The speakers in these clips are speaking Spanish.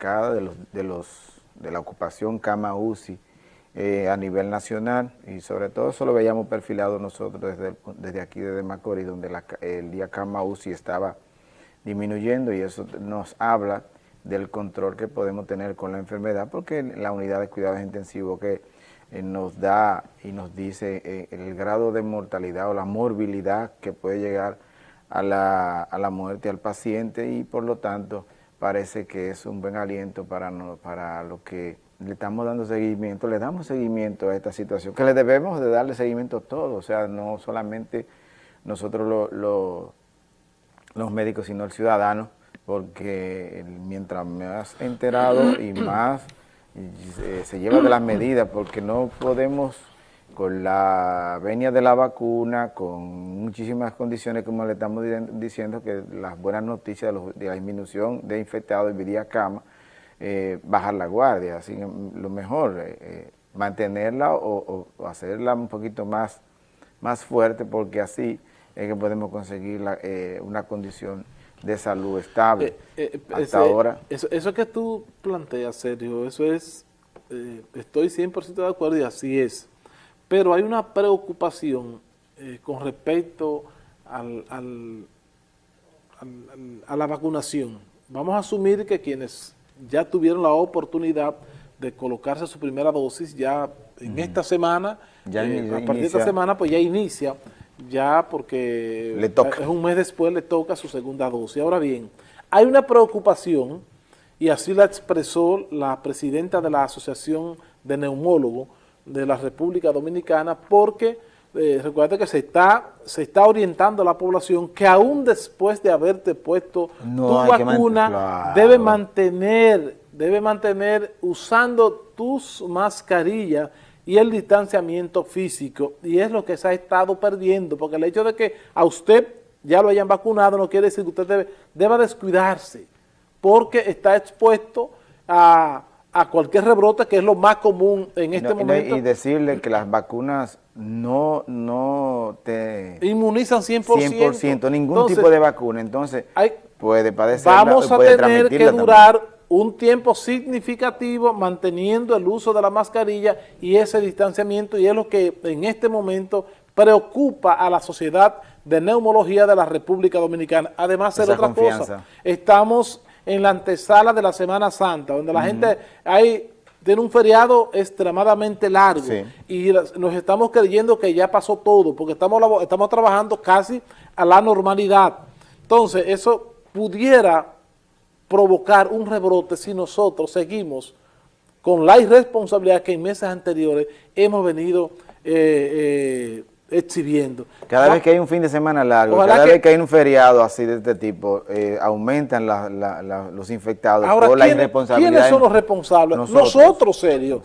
cada de los de los de la ocupación cama UCI eh, a nivel nacional. Y sobre todo eso lo veíamos perfilado nosotros desde, desde aquí, desde Macorís, donde el día cama UCI estaba disminuyendo. Y eso nos habla del control que podemos tener con la enfermedad porque la unidad de cuidados intensivos que eh, nos da y nos dice eh, el grado de mortalidad o la morbilidad que puede llegar a la, a la muerte al paciente. Y por lo tanto parece que es un buen aliento para, para lo que le estamos dando seguimiento, le damos seguimiento a esta situación, que le debemos de darle seguimiento a todo, o sea, no solamente nosotros los médicos, sino el ciudadano, porque mientras más enterado y más eh, se lleva de las medidas, porque no podemos con la venia de la vacuna, con muchísimas condiciones, como le estamos diciendo, que las buenas noticias de, la disminución de infectados y vía cama, eh, bajar la guardia, así lo mejor, eh, eh, mantenerla o, hacerla un poquito más, más fuerte, porque así es que podemos conseguir una condición de salud estable. Eh, eh, hasta ahora. Eso, eso, que tú planteas, Sergio, eso es, eh, estoy 100% de acuerdo y así es. Pero hay una preocupación con respecto al, al, a la vacunación. Vamos a asumir que quienes ya tuvieron la oportunidad de colocarse su primera dosis ya en esta semana, ya a partir de esta semana pues ya inicia ya porque le toca. es un mes después le toca su segunda dosis. Ahora bien, hay una preocupación, y así la expresó la presidenta de la Asociación de Neumólogos de la República Dominicana, porque eh, recuerda que se está, se está orientando a la población que aún después de haberte puesto tu vacuna, debe mantener, debe mantener usando tus mascarillas y el distanciamiento físico, y es lo que se ha estado perdiendo, porque el hecho de que a usted ya lo hayan vacunado no quiere decir que usted debe, deba descuidarse, porque está expuesto a, cualquier rebrote, que es lo más común en este momento. Y decirle que las vacunas no, no te... Inmunizan 100%. 100%, ningún tipo de vacuna, entonces puede padecer Vamos a tener que durar un tiempo significativo manteniendo el uso de la mascarilla y ese distanciamiento y es lo que en este momento preocupa a la sociedad de neumología de la República Dominicana. Además de otra cosa, estamos en la antesala de la Semana Santa, donde la gente hay tiene un feriado extremadamente largo. Y nos estamos creyendo que ya pasó todo, porque estamos, estamos trabajando casi a la normalidad. Entonces, eso pudiera provocar un rebrote si nosotros seguimos con la irresponsabilidad que en meses anteriores hemos venido eh, eh, exhibiendo. Cada vez que hay un fin de semana largo, cada vez que hay un feriado así de este tipo, eh, aumentan los infectados por la irresponsabilidad. ¿quiénes son los responsables? Nosotros, serio.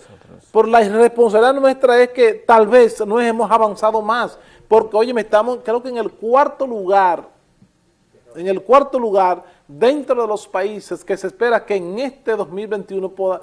Por la irresponsabilidad nuestra es que tal vez no hemos avanzado más, porque oye, estamos creo que en el cuarto lugar, en el cuarto lugar dentro de los países que se espera que en este 2021 pueda,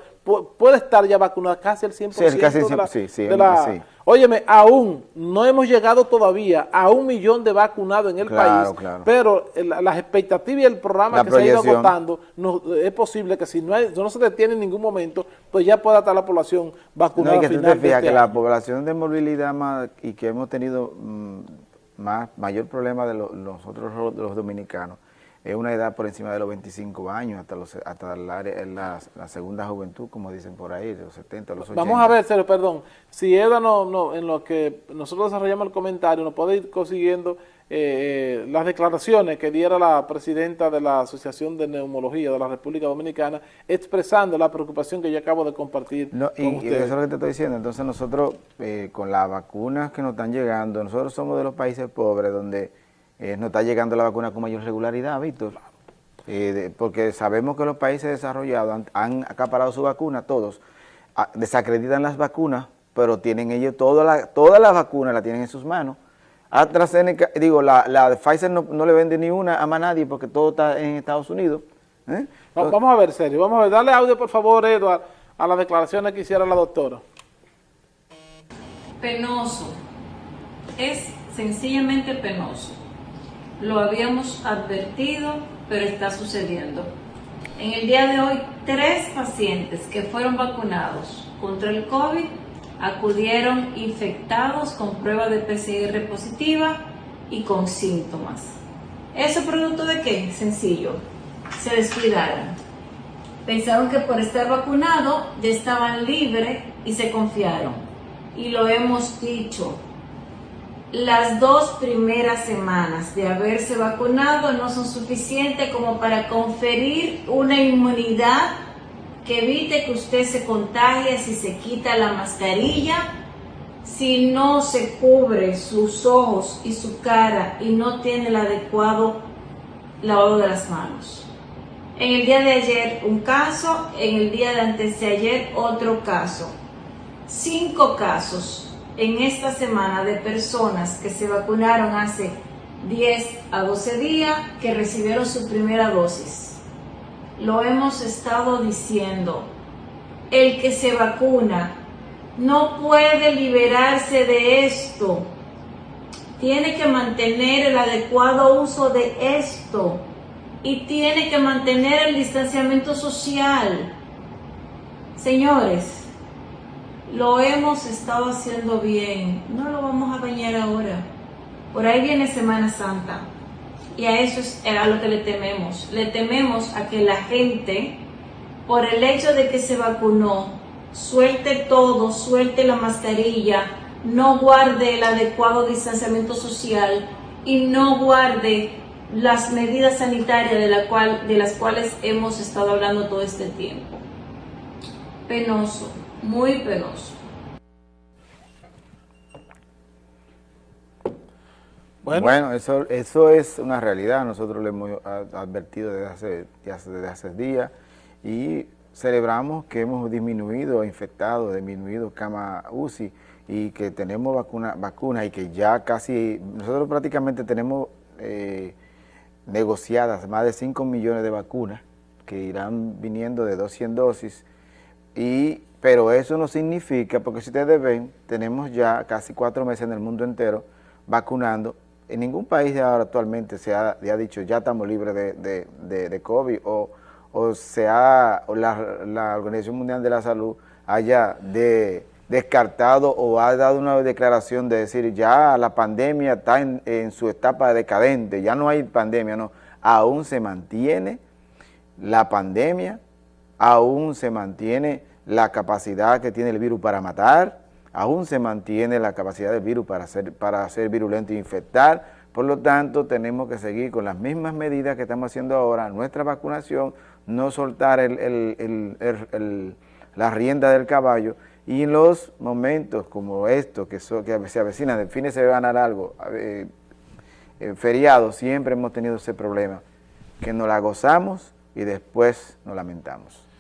pueda estar ya vacunada casi el 100% sí, casi de la... Sí, sí, sí. Óyeme, aún no hemos llegado todavía a un millón de vacunados en el país, pero las expectativas y el programa que se ha ido agotando, no, es posible que si no, no se detiene en ningún momento, pues ya pueda estar la población vacunada. No, y que tú te fijas que este la población de movilidad más, y que hemos tenido mm, más mayor problema de nosotros los dominicanos, es una edad por encima de los 25 años, hasta los hasta la, la, la, segunda juventud, como dicen por ahí, los 70, los 80. Vamos a ver, Sergio, perdón, si Eda no, no, en lo que nosotros desarrollamos el comentario, nos puede ir consiguiendo eh, eh, las declaraciones que diera la presidenta de la Asociación de Neumología de la República Dominicana, expresando la preocupación que yo acabo de compartir no, y, eso es lo que te estoy diciendo, entonces nosotros, eh, con las vacunas que nos están llegando, nosotros somos de los países pobres donde eh, no está llegando la vacuna con mayor regularidad, Víctor. Eh, porque sabemos que los países desarrollados han, acaparado su vacuna, todos, ah, desacreditan las vacunas, pero tienen ellos todas las toda la vacunas la tienen en sus manos. AstraZeneca, digo, la, la de Pfizer no, le vende ni una a más nadie porque todo está en Estados Unidos. ¿eh? vamos a ver, serio, vamos a ver, dale audio por favor, Eduard, a las declaraciones que hiciera la doctora. Penoso, es sencillamente penoso lo habíamos advertido, pero está sucediendo. En el día de hoy, tres pacientes que fueron vacunados contra el COVID acudieron infectados con prueba de PCR positiva y con síntomas. ¿Eso producto de qué? Sencillo. Se descuidaron. Pensaron que por estar vacunado ya estaban libres y se confiaron. Y lo hemos dicho, las dos primeras semanas de haberse vacunado no son suficientes como para conferir una inmunidad que evite que usted se contagie si se quita la mascarilla, si no se cubre sus ojos y su cara y no tiene el adecuado lavado de las manos. En el día de ayer un caso, en el día de antes de ayer otro caso. Cinco casos en esta semana de personas que se vacunaron hace 10 a 12 días que recibieron su primera dosis. Lo hemos estado diciendo. El que se vacuna no puede liberarse de esto. Tiene que mantener el adecuado uso de esto y tiene que mantener el distanciamiento social. Señores, lo hemos estado haciendo bien, no lo vamos a bañar ahora. Por ahí viene Semana Santa y a eso es a lo que le tememos. Le tememos a que la gente, por el hecho de que se vacunó, suelte todo, suelte la mascarilla, no guarde el adecuado distanciamiento social y no guarde las medidas sanitarias de, la cual, de las cuales hemos estado hablando todo este tiempo. Penoso muy penoso. Bueno, eso, eso es una realidad, nosotros lo hemos advertido desde hace, desde hace días y celebramos que hemos disminuido infectados, disminuido cama UCI y que tenemos vacuna, vacuna y que ya casi, nosotros prácticamente tenemos eh, negociadas más de 5 millones de vacunas que irán viniendo de 200 dosis y pero eso no significa, porque si ustedes ven, tenemos ya casi cuatro meses en el mundo entero vacunando. En ningún país ahora actualmente se ha, dicho ya estamos libres de, COVID o, o, la, Organización Mundial de la Salud haya descartado o ha dado una declaración de decir ya la pandemia está en su etapa decadente, ya no hay pandemia, no, aún se mantiene la pandemia, aún se mantiene la capacidad que tiene el virus para matar, aún se mantiene la capacidad del virus para ser, para ser virulento e infectar, por lo tanto tenemos que seguir con las mismas medidas que estamos haciendo ahora, nuestra vacunación, no soltar la rienda del caballo y en los momentos como estos que, que se avecinan, de se va a algo, eh, eh, feriado, siempre hemos tenido ese problema, que nos la gozamos y después nos lamentamos.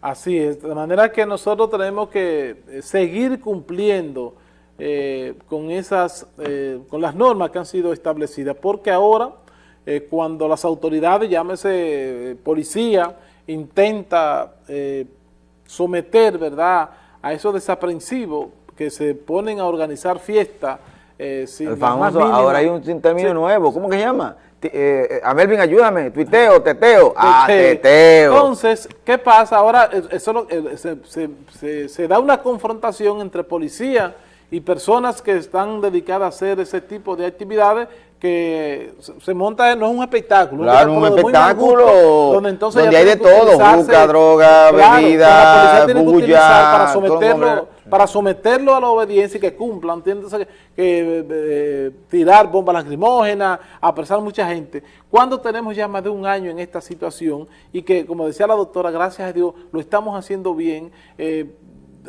Así es, de manera que nosotros tenemos que eh, seguir cumpliendo eh, con esas, eh, con las normas que han sido establecidas, porque ahora cuando las autoridades, llámese policía, intenta someter, ¿verdad?, a esos desaprensivos que se ponen a organizar fiestas, sin ahora hay un término nuevo, ¿cómo que se llama? Eh, a Melvin, ayúdame, tuiteo, teteo, ah, teteo. Entonces, ¿qué pasa? Ahora eso se, se, da una confrontación entre policía y personas que están dedicadas a hacer ese tipo de actividades que se monta, no es un espectáculo. Claro, un, espectáculo donde, entonces hay de todo, busca, droga, bebida, bulla, para someterlo, para someterlo a la obediencia y que cumpla, ¿entiendes? Que, eh, tirar bombas lacrimógenas, apresar mucha gente. Cuando tenemos ya más de un año en esta situación y que, como decía la doctora, gracias a Dios, lo estamos haciendo bien, eh,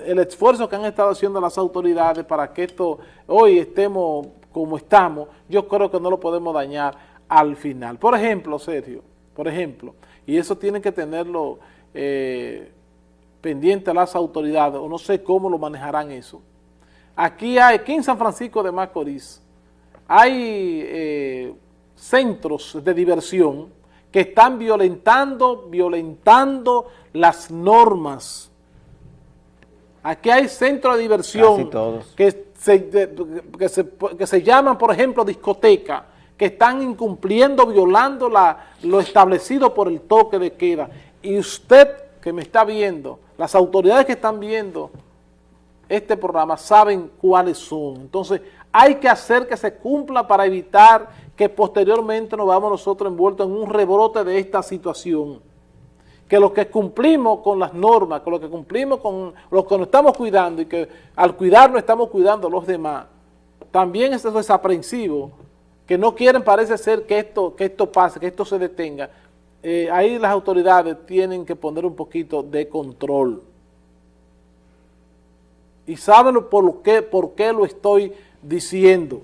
el esfuerzo que han estado haciendo las autoridades para que esto hoy estemos como estamos, yo creo que no lo podemos dañar al final. Por ejemplo, Sergio, por ejemplo, y eso tiene que tenerlo eh, pendiente a las autoridades, o no sé cómo lo manejarán eso. Aquí hay, aquí en San Francisco de Macorís, hay eh, centros de diversión que están violentando, violentando las normas. Aquí hay centros de diversión que que, se, que se llaman, por ejemplo, discoteca, que están incumpliendo, violando la, lo establecido por el toque de queda. y usted que me está viendo, las autoridades que están viendo este programa saben cuáles son. Entonces, hay que hacer que se cumpla para evitar que posteriormente nos vamos nosotros envueltos en un rebrote de esta situación. Que los que cumplimos con las normas, con lo que cumplimos con lo que nos estamos cuidando y que al cuidarnos estamos cuidando a los demás, también es desaprensivo, que no quieren parece ser que esto, que esto pase, que esto se detenga. Eh, ahí las autoridades tienen que poner un poquito de control. Y saben por qué, por qué lo estoy diciendo.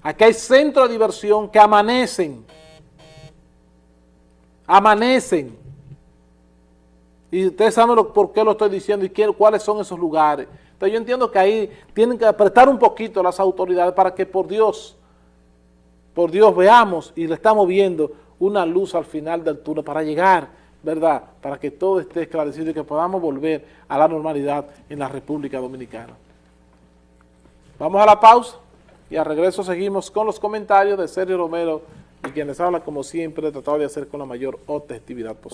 Aquí hay centros de diversión que amanecen. Amanecen. Y ustedes saben por qué lo estoy diciendo y cuáles son esos lugares. Entonces yo entiendo que ahí tienen que apretar un poquito las autoridades para que por Dios, por Dios veamos y le estamos viendo una luz al final del túnel para llegar, ¿verdad? Para que todo esté esclarecido y que podamos volver a la normalidad en la República Dominicana. Vamos a la pausa y al regreso seguimos con los comentarios de Sergio Romero y quienes hablan como siempre tratado de hacer con la mayor objetividad posible.